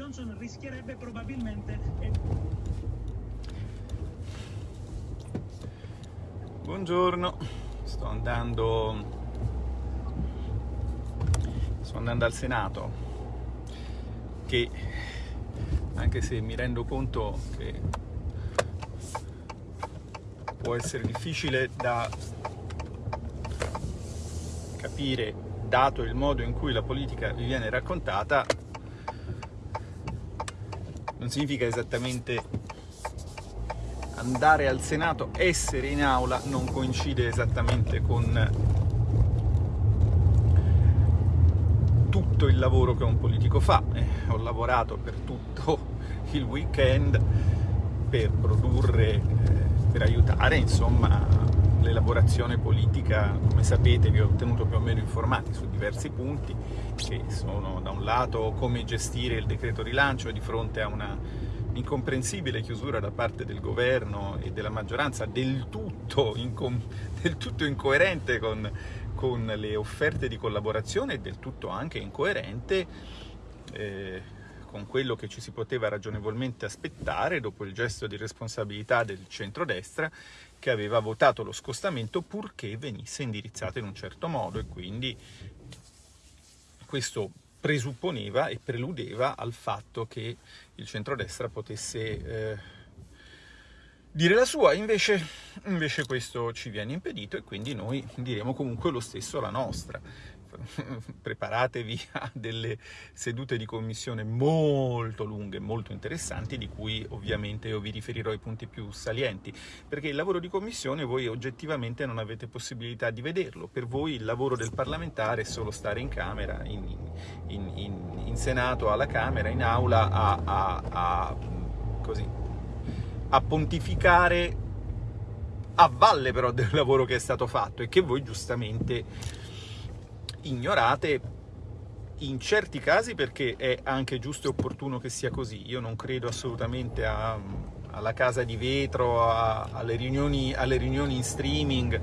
Johnson rischierebbe probabilmente... Buongiorno, sto andando, sto andando al Senato che anche se mi rendo conto che può essere difficile da capire dato il modo in cui la politica vi viene raccontata non significa esattamente andare al Senato, essere in aula non coincide esattamente con tutto il lavoro che un politico fa. Eh, ho lavorato per tutto il weekend per produrre, eh, per aiutare insomma l'elaborazione politica, come sapete vi ho tenuto più o meno informati su diversi punti che sono da un lato come gestire il decreto rilancio di fronte a una incomprensibile chiusura da parte del governo e della maggioranza del tutto, del tutto incoerente con, con, le offerte di collaborazione e del tutto anche incoerente eh, con quello che ci si poteva ragionevolmente aspettare dopo il gesto di responsabilità del centrodestra che aveva votato lo scostamento purché venisse indirizzato in un certo modo e quindi questo presupponeva e preludeva al fatto che il centrodestra potesse eh, dire la sua, invece, invece questo ci viene impedito e quindi noi diremo comunque lo stesso la nostra. preparatevi a delle sedute di commissione molto lunghe, molto interessanti, di cui ovviamente io vi riferirò i punti più salienti, perché il lavoro di commissione voi oggettivamente non avete possibilità di vederlo, per voi il lavoro del parlamentare è solo stare in Camera, in, in, in, in Senato, alla Camera, in Aula, a, a, a, così, a pontificare a valle però del lavoro che è stato fatto e che voi giustamente ignorate in certi casi perché è anche giusto e opportuno che sia così. Io non credo assolutamente a, alla casa di vetro, a, alle, riunioni, alle riunioni in streaming,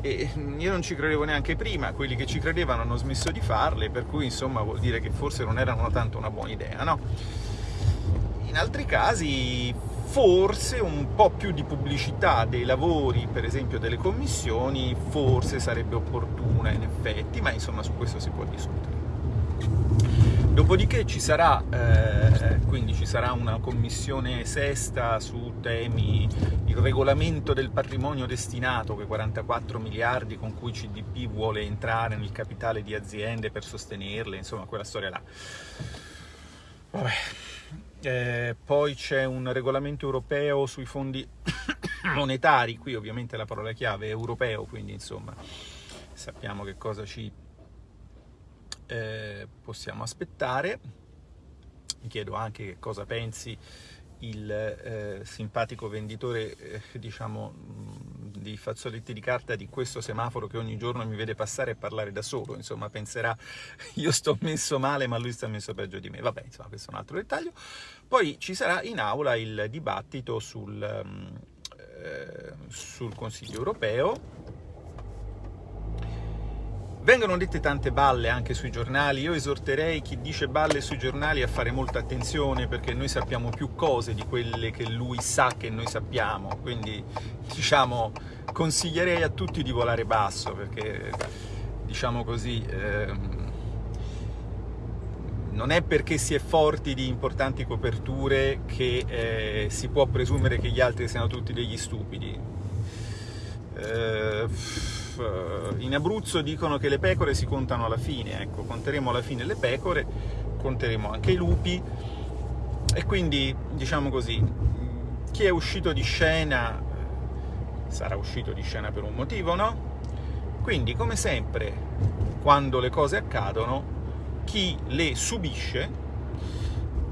e io non ci credevo neanche prima, quelli che ci credevano hanno smesso di farle, per cui insomma vuol dire che forse non erano tanto una buona idea, no? In altri casi forse un po' più di pubblicità dei lavori, per esempio delle commissioni, forse sarebbe opportuna in effetti, ma insomma su questo si può discutere. Dopodiché ci sarà, eh, quindi ci sarà una commissione sesta su temi, il regolamento del patrimonio destinato, quei 44 miliardi con cui CDP vuole entrare nel capitale di aziende per sostenerle, insomma quella storia là. Vabbè, eh, poi c'è un regolamento europeo sui fondi monetari, qui ovviamente la parola chiave è europeo, quindi insomma sappiamo che cosa ci eh, possiamo aspettare. Mi chiedo anche che cosa pensi il eh, simpatico venditore, eh, diciamo, di fazzoletti di carta di questo semaforo che ogni giorno mi vede passare e parlare da solo, insomma penserà io sto messo male ma lui sta messo peggio di me, vabbè insomma questo è un altro dettaglio. Poi ci sarà in aula il dibattito sul, eh, sul Consiglio europeo, Vengono dette tante balle anche sui giornali, io esorterei chi dice balle sui giornali a fare molta attenzione perché noi sappiamo più cose di quelle che lui sa che noi sappiamo, quindi diciamo consiglierei a tutti di volare basso perché diciamo così ehm, non è perché si è forti di importanti coperture che eh, si può presumere che gli altri siano tutti degli stupidi. Eh, eh, in Abruzzo dicono che le pecore si contano alla fine, ecco, conteremo alla fine le pecore, conteremo anche i lupi, e quindi, diciamo così, chi è uscito di scena sarà uscito di scena per un motivo, no? Quindi, come sempre, quando le cose accadono, chi le subisce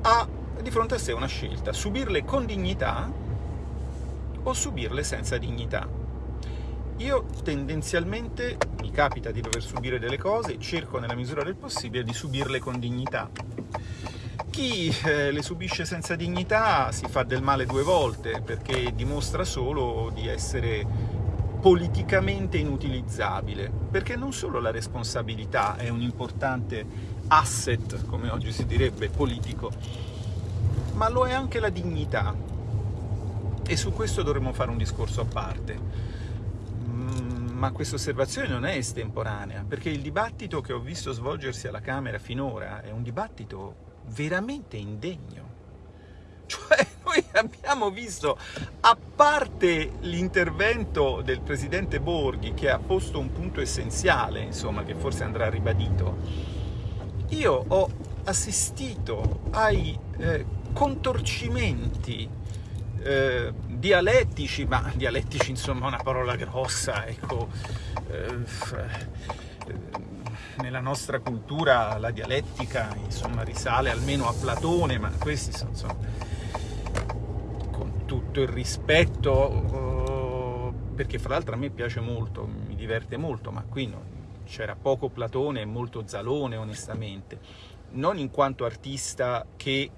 ha di fronte a sé una scelta, subirle con dignità o subirle senza dignità. Io tendenzialmente mi capita di dover subire delle cose, cerco nella misura del possibile di subirle con dignità. Chi eh, le subisce senza dignità si fa del male due volte, perché dimostra solo di essere politicamente inutilizzabile, perché non solo la responsabilità è un importante asset, come oggi si direbbe, politico, ma lo è anche la dignità. E su questo dovremmo fare un discorso a parte. Ma questa osservazione non è estemporanea, perché il dibattito che ho visto svolgersi alla Camera finora è un dibattito veramente indegno. Cioè, noi abbiamo visto, a parte l'intervento del presidente Borghi, che ha posto un punto essenziale, insomma, che forse andrà ribadito, io ho assistito ai eh, contorcimenti eh, dialettici, ma dialettici insomma è una parola grossa, ecco, eh, nella nostra cultura la dialettica insomma risale almeno a Platone, ma questi sono insomma, con tutto il rispetto, perché fra l'altro a me piace molto, mi diverte molto, ma qui c'era poco Platone e molto Zalone onestamente, non in quanto artista che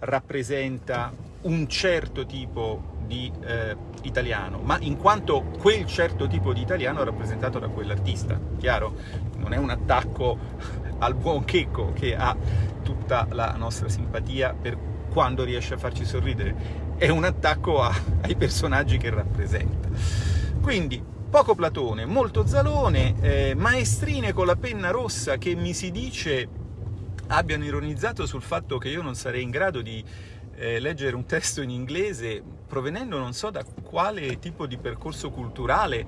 rappresenta un certo tipo di eh, italiano, ma in quanto quel certo tipo di italiano è rappresentato da quell'artista, chiaro? Non è un attacco al buon Checco che ha tutta la nostra simpatia per quando riesce a farci sorridere, è un attacco a, ai personaggi che rappresenta. Quindi poco Platone, molto Zalone, eh, maestrine con la penna rossa che mi si dice abbiano ironizzato sul fatto che io non sarei in grado di eh, leggere un testo in inglese provenendo non so da quale tipo di percorso culturale.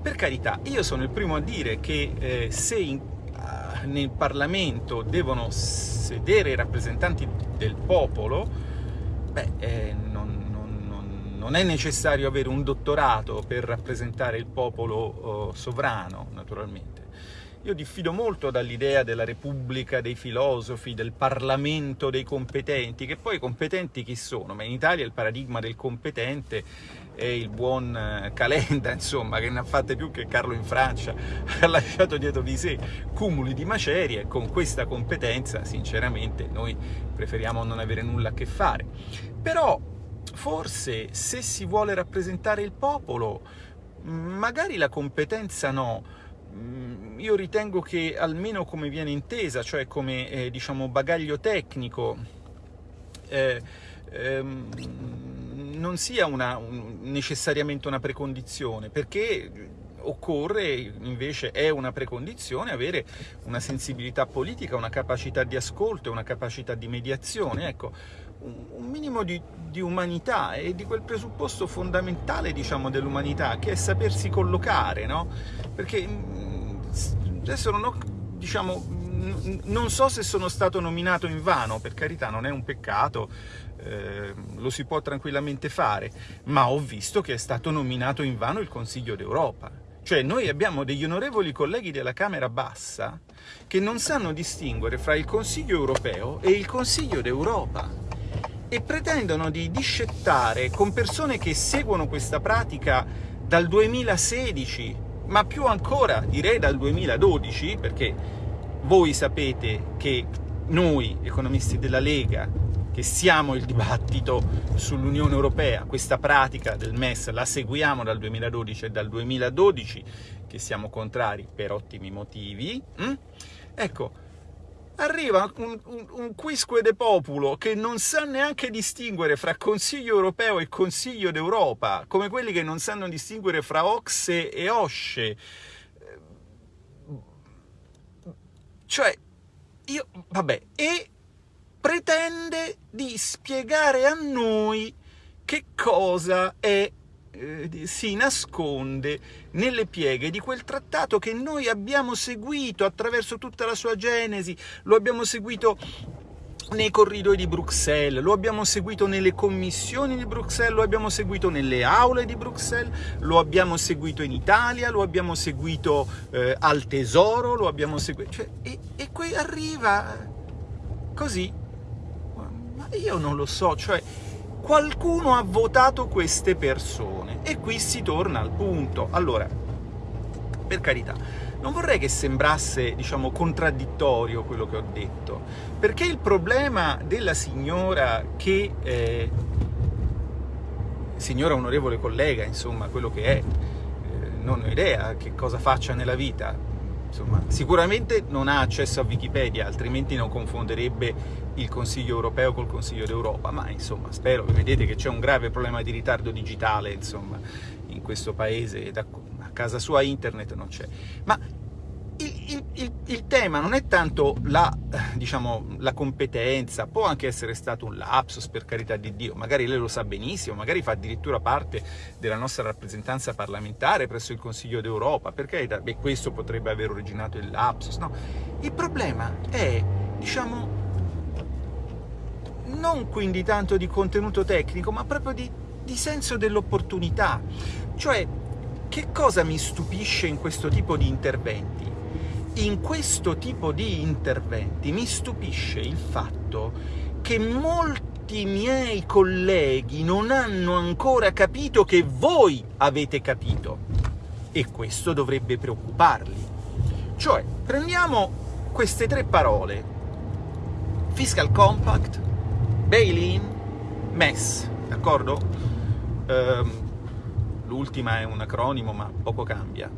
Per carità, io sono il primo a dire che eh, se in, uh, nel Parlamento devono sedere i rappresentanti del popolo, beh, eh, non, non, non, non, è necessario avere un dottorato per rappresentare il popolo uh, sovrano, naturalmente. Io diffido molto dall'idea della Repubblica dei filosofi, del Parlamento dei competenti, che poi competenti chi sono? Ma in Italia il paradigma del competente è il buon eh, Calenda, insomma, che ne ha fatte più che Carlo in Francia, ha lasciato dietro di sé cumuli di macerie, e con questa competenza, sinceramente, noi preferiamo non avere nulla a che fare. Però, forse, se si vuole rappresentare il popolo, magari la competenza no, io ritengo che almeno come viene intesa, cioè come eh, diciamo bagaglio tecnico, eh, ehm, non sia una, un, necessariamente una precondizione, perché occorre invece, è una precondizione, avere una sensibilità politica, una capacità di ascolto, una capacità di mediazione, ecco, un minimo di, di, umanità e di quel presupposto fondamentale, diciamo, dell'umanità, che è sapersi collocare, no? Perché mm, adesso non ho, diciamo, non so se sono stato nominato in vano, per carità, non è un peccato, eh, lo si può tranquillamente fare, ma ho visto che è stato nominato in vano il Consiglio d'Europa. Cioè noi abbiamo degli onorevoli colleghi della Camera Bassa che non sanno distinguere fra il Consiglio europeo e il Consiglio d'Europa e pretendono di discettare con persone che seguono questa pratica dal 2016, ma più ancora direi dal 2012, perché voi sapete che noi, economisti della Lega, che siamo il dibattito sull'Unione Europea, questa pratica del MES la seguiamo dal 2012 e dal 2012 che siamo contrari per ottimi motivi, hm? ecco, arriva un, un, un quisque de populo che non sa neanche distinguere fra Consiglio europeo e Consiglio d'Europa, come quelli che non sanno distinguere fra Oxe e Osce. Cioè, io, vabbè, e pretende di spiegare a noi che cosa è eh, si nasconde nelle pieghe di quel trattato che noi abbiamo seguito attraverso tutta la sua genesi, lo abbiamo seguito nei corridoi di Bruxelles, lo abbiamo seguito nelle commissioni di Bruxelles, lo abbiamo seguito nelle aule di Bruxelles, lo abbiamo seguito in Italia, lo abbiamo seguito eh, al Tesoro, lo abbiamo seguito... Cioè, e, e qui arriva così. Ma io non lo so, cioè qualcuno ha votato queste persone e qui si torna al punto. Allora, per carità, non vorrei che sembrasse, diciamo, contraddittorio quello che ho detto, perché il problema della signora che... Eh, signora onorevole collega, insomma, quello che è, eh, non ho idea che cosa faccia nella vita, insomma, sicuramente non ha accesso a Wikipedia, altrimenti non confonderebbe il Consiglio europeo col Consiglio d'Europa, ma insomma spero, vedete che c'è un grave problema di ritardo digitale insomma, in questo paese, da, a casa sua internet non c'è. Ma il, il, il, tema non è tanto la, diciamo, la, competenza, può anche essere stato un lapsus, per carità di Dio, magari lei lo sa benissimo, magari fa addirittura parte della nostra rappresentanza parlamentare presso il Consiglio d'Europa, perché beh, questo potrebbe aver originato il lapsus, no? Il problema è, diciamo, non quindi tanto di contenuto tecnico, ma proprio di, di senso dell'opportunità. Cioè, che cosa mi stupisce in questo tipo di interventi? In questo tipo di interventi mi stupisce il fatto che molti miei colleghi non hanno ancora capito che voi avete capito e questo dovrebbe preoccuparli. Cioè, prendiamo queste tre parole, Fiscal Compact, Bail-in, MES, d'accordo? Um, L'ultima è un acronimo, ma poco cambia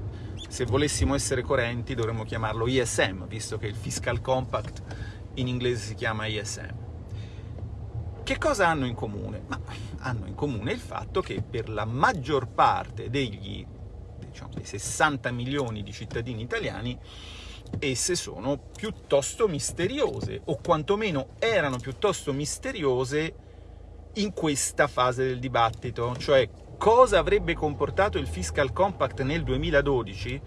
se volessimo essere coerenti dovremmo chiamarlo ISM, visto che il Fiscal Compact in inglese si chiama ISM. Che cosa hanno in comune? Ma hanno in comune il fatto che per la maggior parte degli diciamo, dei 60 milioni di cittadini italiani esse sono piuttosto misteriose, o quantomeno erano piuttosto misteriose in questa fase del dibattito, cioè cosa avrebbe comportato il Fiscal Compact nel 2012,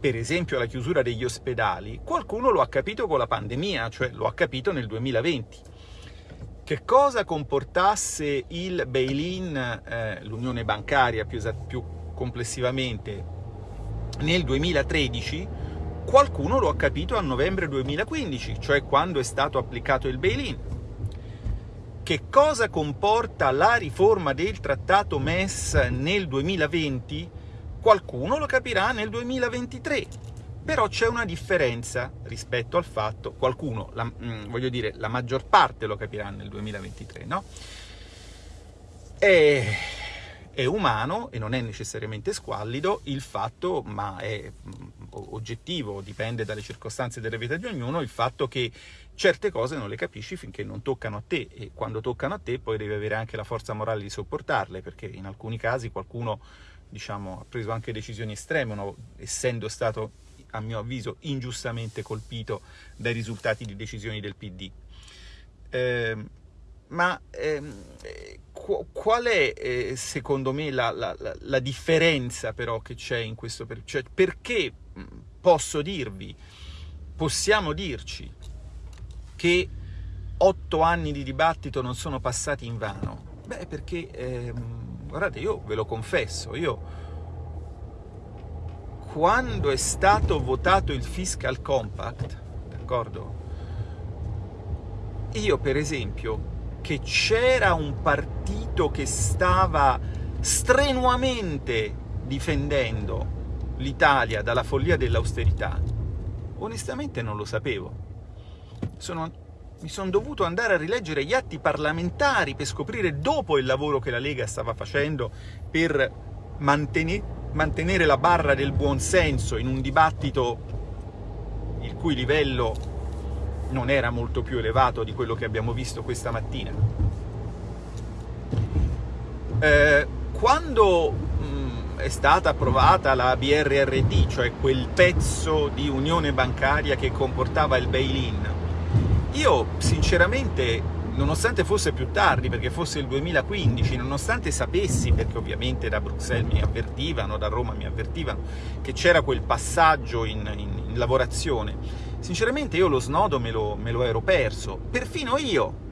per esempio la chiusura degli ospedali, qualcuno lo ha capito con la pandemia, cioè lo ha capito nel 2020. Che cosa comportasse il bail-in, eh, l'unione bancaria più, più complessivamente, nel 2013, qualcuno lo ha capito a novembre 2015, cioè quando è stato applicato il bail-in che cosa comporta la riforma del trattato MES nel 2020, qualcuno lo capirà nel 2023. Però c'è una differenza rispetto al fatto, qualcuno, la, mm, voglio dire, la maggior parte lo capirà nel 2023, no? E è umano e non è necessariamente squallido il fatto, ma è mm, oggettivo, dipende dalle circostanze della vita di ognuno, il fatto che certe cose non le capisci finché non toccano a te e quando toccano a te poi devi avere anche la forza morale di sopportarle, perché in alcuni casi qualcuno diciamo, ha preso anche decisioni estreme, no? essendo stato a mio avviso ingiustamente colpito dai risultati di decisioni del PD. Eh, ma ehm, qual è eh, secondo me la, la, la, differenza però che c'è in questo? Cioè, perché posso dirvi, possiamo dirci che otto anni di dibattito non sono passati in vano? Beh, perché, ehm, guardate, io ve lo confesso, io quando è stato votato il Fiscal Compact, d'accordo? Io, per esempio, che c'era un partito che stava strenuamente difendendo l'Italia dalla follia dell'austerità, onestamente non lo sapevo. Sono, mi sono dovuto andare a rileggere gli atti parlamentari per scoprire dopo il lavoro che la Lega stava facendo per mantenere, la barra del buonsenso in un dibattito il cui livello non era molto più elevato di quello che abbiamo visto questa mattina. Eh, quando mh, mm, è stata approvata la BRRD, cioè quel pezzo di unione bancaria che comportava il bail-in, io sinceramente nonostante fosse più tardi, perché fosse il 2015, nonostante sapessi, perché ovviamente da Bruxelles mi avvertivano, da Roma mi avvertivano, che c'era quel passaggio in, in, in lavorazione, sinceramente io lo snodo me lo, me lo ero perso, perfino io,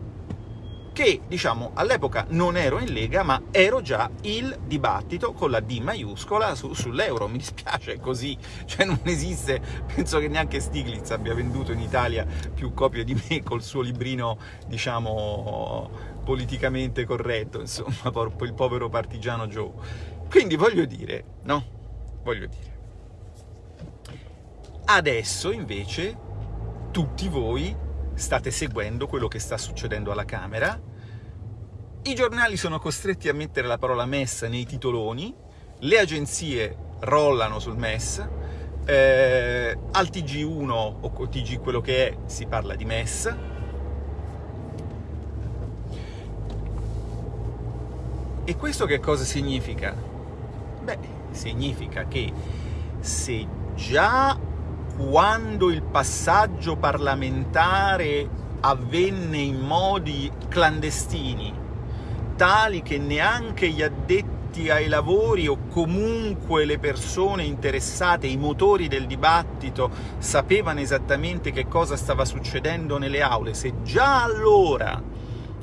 che diciamo all'epoca non ero in Lega, ma ero già il dibattito con la D maiuscola su, sull'euro. Mi dispiace, è così, cioè non esiste, penso che neanche Stiglitz abbia venduto in Italia più copie di me col suo librino, diciamo, politicamente corretto, insomma, il povero partigiano Joe. Quindi voglio dire, no? Voglio dire. Adesso invece tutti voi state seguendo quello che sta succedendo alla Camera, i giornali sono costretti a mettere la parola messa nei titoloni, le agenzie rollano sul MES, eh, al TG1 o TG quello che è si parla di MES, E questo che cosa significa? Beh, significa che se già quando il passaggio parlamentare avvenne in modi clandestini, tali che neanche gli addetti ai lavori o comunque le persone interessate, i motori del dibattito, sapevano esattamente che cosa stava succedendo nelle aule, se già allora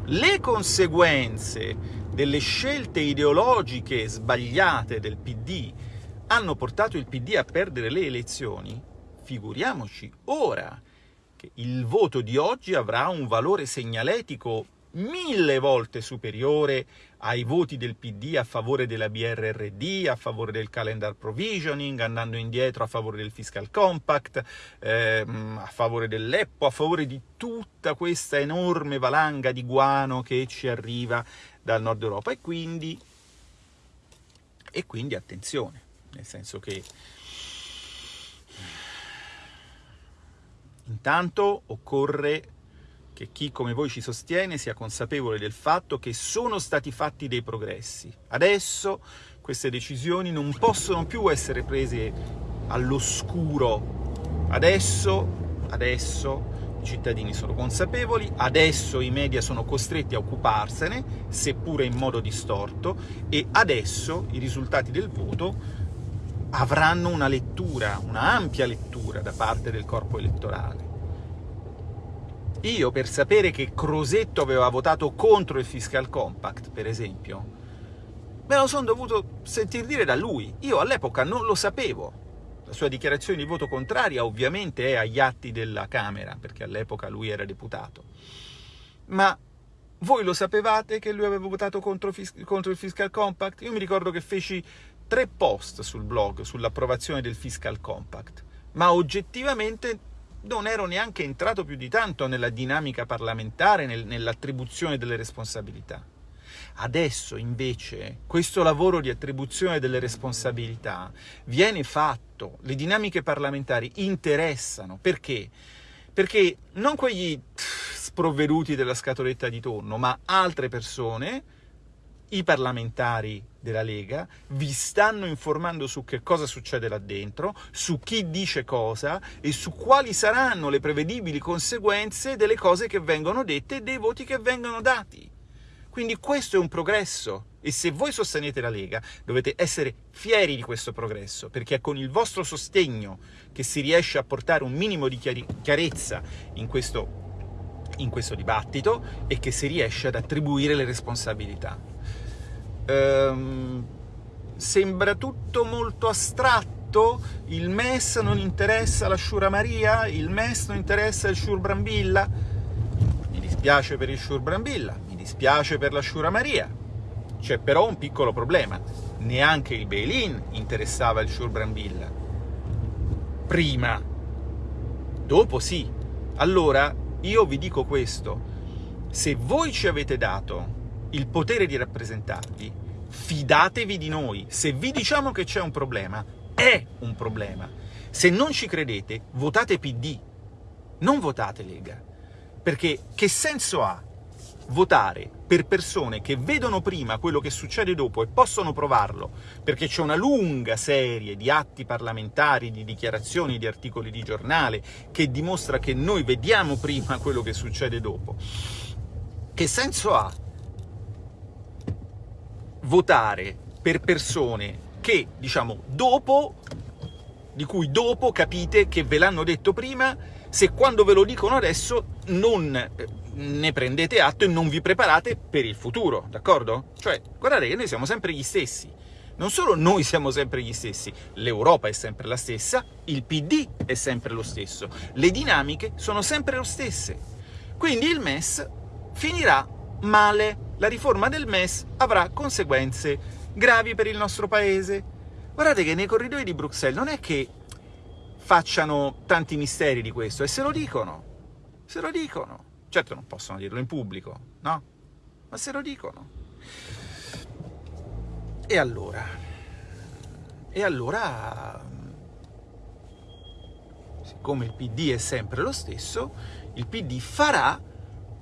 le conseguenze delle scelte ideologiche sbagliate del PD hanno portato il PD a perdere le elezioni, figuriamoci ora che il voto di oggi avrà un valore segnaletico mille volte superiore ai voti del PD a favore della BRRD, a favore del calendar provisioning, andando indietro a favore del fiscal compact, ehm, a favore dell'EPPO, a favore di tutta questa enorme valanga di guano che ci arriva dal nord Europa. E quindi, e quindi attenzione, nel senso che intanto occorre che chi come voi ci sostiene sia consapevole del fatto che sono stati fatti dei progressi. Adesso queste decisioni non possono più essere prese all'oscuro. Adesso, adesso i cittadini sono consapevoli, adesso i media sono costretti a occuparsene, seppure in modo distorto, e adesso i risultati del voto avranno una lettura, una ampia lettura da parte del corpo elettorale. Io per sapere che Crosetto aveva votato contro il Fiscal Compact, per esempio, me lo sono dovuto sentir dire da lui. Io all'epoca non lo sapevo. La sua dichiarazione di voto contraria ovviamente è agli atti della Camera, perché all'epoca lui era deputato. Ma voi lo sapevate che lui aveva votato contro, contro il Fiscal Compact? Io mi ricordo che feci tre post sul blog sull'approvazione del Fiscal Compact, ma oggettivamente non ero neanche entrato più di tanto nella dinamica parlamentare, nel, nell'attribuzione delle responsabilità. Adesso invece questo lavoro di attribuzione delle responsabilità viene fatto, le dinamiche parlamentari interessano, perché? Perché non quegli sprovveduti della scatoletta di tonno, ma altre persone, i parlamentari della Lega vi stanno informando su che cosa succede là dentro, su chi dice cosa e su quali saranno le prevedibili conseguenze delle cose che vengono dette e dei voti che vengono dati. Quindi questo è un progresso e se voi sostenete la Lega dovete essere fieri di questo progresso, perché è con il vostro sostegno che si riesce a portare un minimo di chiarezza in questo, in questo dibattito e che si riesce ad attribuire le responsabilità ehm, sembra tutto molto astratto, il MES non interessa la Shura Maria, il MES non interessa il Shur Brambilla, mi dispiace per il Shur Brambilla, mi dispiace per la Shura Maria, c'è però un piccolo problema, neanche il bail-in interessava il Shur Brambilla, prima, dopo sì, allora io vi dico questo, se voi ci avete dato il potere di rappresentarvi, fidatevi di noi. Se vi diciamo che c'è un problema, è un problema. Se non ci credete, votate PD, non votate Lega. Perché che senso ha votare per persone che vedono prima quello che succede dopo e possono provarlo, perché c'è una lunga serie di atti parlamentari, di dichiarazioni, di articoli di giornale, che dimostra che noi vediamo prima quello che succede dopo. Che senso ha votare per persone che, diciamo, dopo, di cui dopo capite che ve l'hanno detto prima, se quando ve lo dicono adesso non eh, ne prendete atto e non vi preparate per il futuro, d'accordo? Cioè, guardate che noi siamo sempre gli stessi. Non solo noi siamo sempre gli stessi, l'Europa è sempre la stessa, il PD è sempre lo stesso, le dinamiche sono sempre le stesse. Quindi il MES finirà male. La riforma del MES avrà conseguenze gravi per il nostro paese. Guardate che nei corridoi di Bruxelles non è che facciano tanti misteri di questo, e se lo dicono, se lo dicono. Certo non possono dirlo in pubblico, no? Ma se lo dicono. E allora? E allora, siccome il PD è sempre lo stesso, il PD farà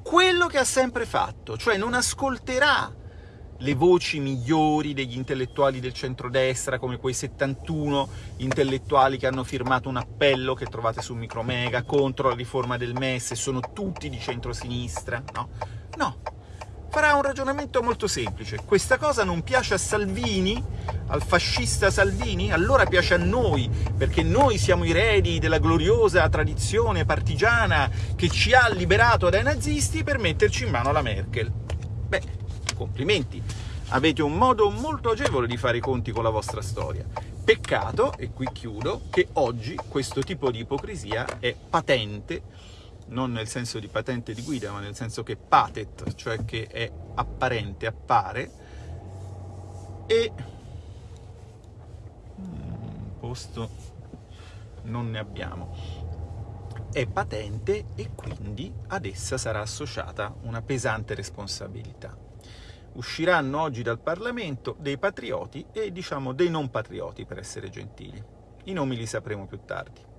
quello che ha sempre fatto, cioè non ascolterà le voci migliori degli intellettuali del centrodestra, come quei 71 intellettuali che hanno firmato un appello che trovate su Micromega contro la riforma del MES sono tutti di centrosinistra, no? Farà un ragionamento molto semplice. Questa cosa non piace a Salvini, al fascista Salvini? Allora piace a noi, perché noi siamo i redi della gloriosa tradizione partigiana che ci ha liberato dai nazisti per metterci in mano la Merkel. Beh, complimenti, avete un modo molto agevole di fare i conti con la vostra storia. Peccato, e qui chiudo, che oggi questo tipo di ipocrisia è patente non nel senso di patente di guida, ma nel senso che patet, cioè che è apparente, appare, e un posto non ne abbiamo. È patente e quindi ad essa sarà associata una pesante responsabilità. Usciranno oggi dal Parlamento dei patrioti e, diciamo, dei non patrioti, per essere gentili. I nomi li sapremo più tardi.